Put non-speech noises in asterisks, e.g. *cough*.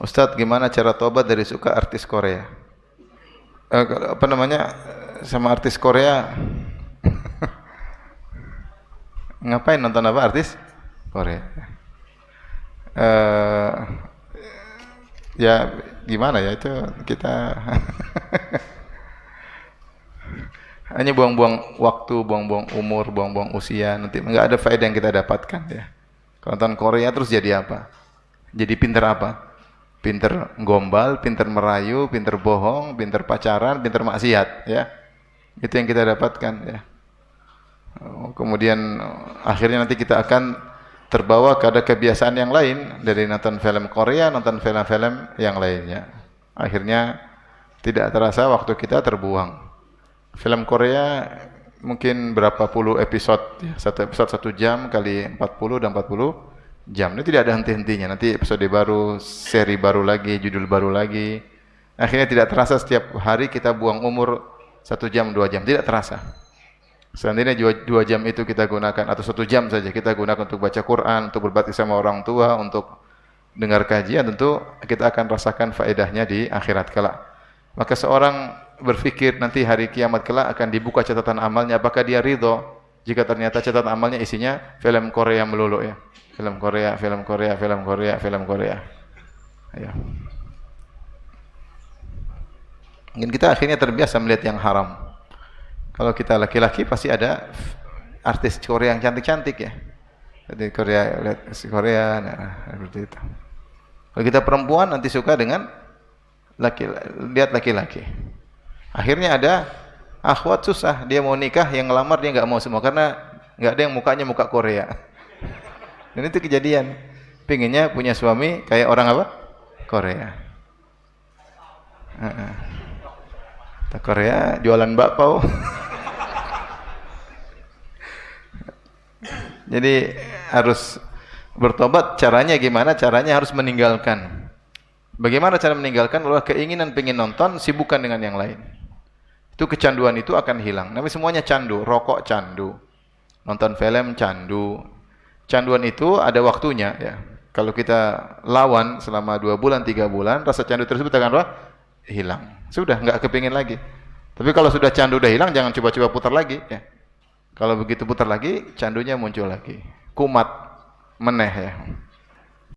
Ustadz, gimana cara tobat dari suka artis Korea? Eh, apa namanya sama artis Korea? *laughs* Ngapain nonton apa artis Korea? Eh, ya gimana ya itu kita *laughs* hanya buang-buang waktu, buang-buang umur, buang-buang usia, nanti nggak ada faedah yang kita dapatkan ya. Kalau nonton Korea terus jadi apa? Jadi pinter apa? Pinter gombal, pinter merayu, pinter bohong, pinter pacaran, pinter maksiat ya. Itu yang kita dapatkan ya. Oh, kemudian akhirnya nanti kita akan terbawa ke ada kebiasaan yang lain dari nonton film Korea, nonton film-film yang lainnya. Akhirnya tidak terasa waktu kita terbuang. Film Korea mungkin berapa puluh episode, ya, satu episode satu jam kali 40 dan 40 jam. Ini tidak ada henti-hentinya. Nanti episode baru, seri baru lagi, judul baru lagi. Akhirnya tidak terasa setiap hari kita buang umur satu jam, dua jam. Tidak terasa. Seandainya dua, dua jam itu kita gunakan atau satu jam saja kita gunakan untuk baca Quran, untuk berbakti sama orang tua, untuk dengar kajian, tentu kita akan rasakan faedahnya di akhirat kelak. Maka seorang berpikir nanti hari kiamat kelak akan dibuka catatan amalnya, apakah dia ridho jika ternyata catatan amalnya isinya film Korea melulu ya. Film Korea, film Korea, film Korea, film Korea. Ya. Mungkin kita akhirnya terbiasa melihat yang haram. Kalau kita laki-laki pasti ada artis Korea yang cantik-cantik ya. Jadi Korea lihat Korea nah, seperti itu. Kalau kita perempuan nanti suka dengan laki lihat laki-laki. Akhirnya ada akhwat susah, dia mau nikah yang ngelamar dia nggak mau semua karena nggak ada yang mukanya muka Korea. *laughs* Dan itu kejadian. Pinginnya punya suami kayak orang apa? Korea. Uh -uh. Korea jualan bakpao. *laughs* Jadi harus bertobat. Caranya gimana? Caranya harus meninggalkan. Bagaimana cara meninggalkan? Kalau keinginan pengen nonton, sibukkan dengan yang lain. Itu kecanduan itu akan hilang. Tapi semuanya candu. Rokok candu. Nonton film candu. Canduan itu ada waktunya ya. Kalau kita lawan selama dua bulan, tiga bulan, rasa candu tersebut akan apa? Hilang. Sudah, nggak kepingin lagi. Tapi kalau sudah candu udah hilang, jangan coba-coba putar lagi. Ya. Kalau begitu putar lagi, candunya muncul lagi. Kumat, meneh ya.